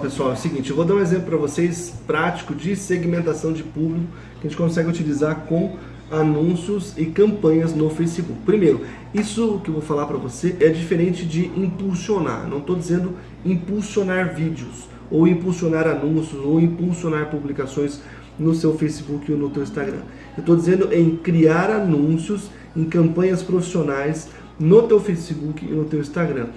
pessoal, é o seguinte, eu vou dar um exemplo para vocês prático de segmentação de público que a gente consegue utilizar com anúncios e campanhas no Facebook. Primeiro, isso que eu vou falar para você é diferente de impulsionar. Não estou dizendo impulsionar vídeos, ou impulsionar anúncios, ou impulsionar publicações no seu Facebook ou no seu Instagram. Eu estou dizendo em criar anúncios em campanhas profissionais no teu Facebook e no teu Instagram,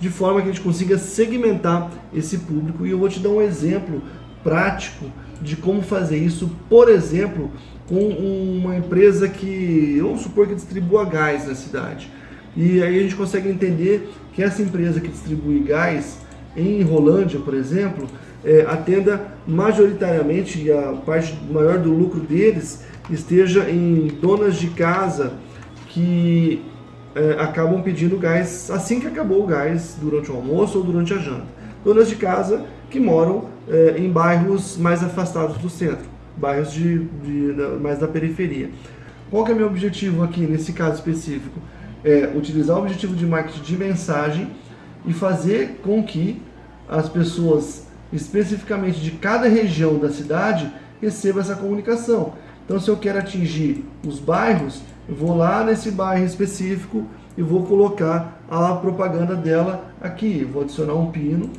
de forma que a gente consiga segmentar esse público. E eu vou te dar um exemplo prático de como fazer isso, por exemplo, com uma empresa que, vamos supor que distribua gás na cidade. E aí a gente consegue entender que essa empresa que distribui gás em Rolândia, por exemplo, é, atenda majoritariamente, e a parte maior do lucro deles esteja em donas de casa que é, acabam pedindo gás assim que acabou o gás durante o almoço ou durante a janta. Donas de casa que moram é, em bairros mais afastados do centro, bairros de, de, mais da periferia. Qual que é meu objetivo aqui nesse caso específico? É utilizar o objetivo de marketing de mensagem e fazer com que as pessoas, especificamente de cada região da cidade, recebam essa comunicação. Então, se eu quero atingir os bairros, vou lá nesse bairro específico e vou colocar a propaganda dela aqui. Vou adicionar um pino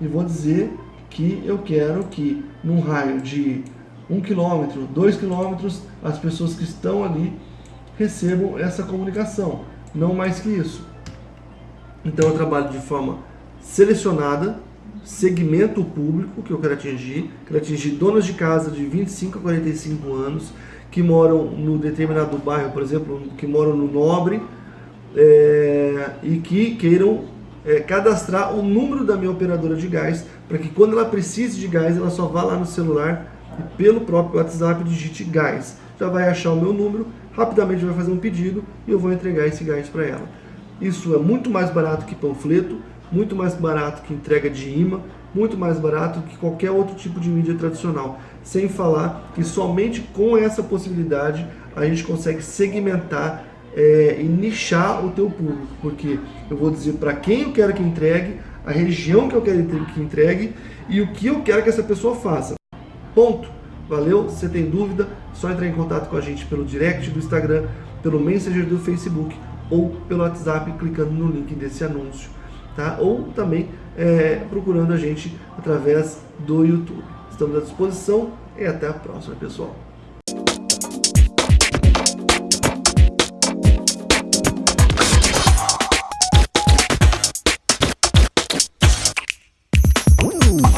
e vou dizer que eu quero que num raio de 1 km, 2 km, as pessoas que estão ali recebam essa comunicação, não mais que isso. Então eu trabalho de forma selecionada, segmento público que eu quero atingir, quero atingir donas de casa de 25 a 45 anos, que moram no determinado bairro, por exemplo, que moram no Nobre, é, e que queiram é, cadastrar o número da minha operadora de gás, para que quando ela precise de gás, ela só vá lá no celular e pelo próprio WhatsApp digite gás. Já vai achar o meu número, rapidamente vai fazer um pedido e eu vou entregar esse gás para ela. Isso é muito mais barato que panfleto, muito mais barato que entrega de imã, muito mais barato que qualquer outro tipo de mídia tradicional. Sem falar que somente com essa possibilidade a gente consegue segmentar é, e nichar o teu público, porque eu vou dizer para quem eu quero que entregue, a região que eu quero que entregue e o que eu quero que essa pessoa faça. Ponto. Valeu? Se tem dúvida, só entrar em contato com a gente pelo direct do Instagram, pelo Messenger do Facebook ou pelo WhatsApp clicando no link desse anúncio tá? ou também é, procurando a gente através do YouTube. Estamos à disposição e até a próxima, pessoal. Uh!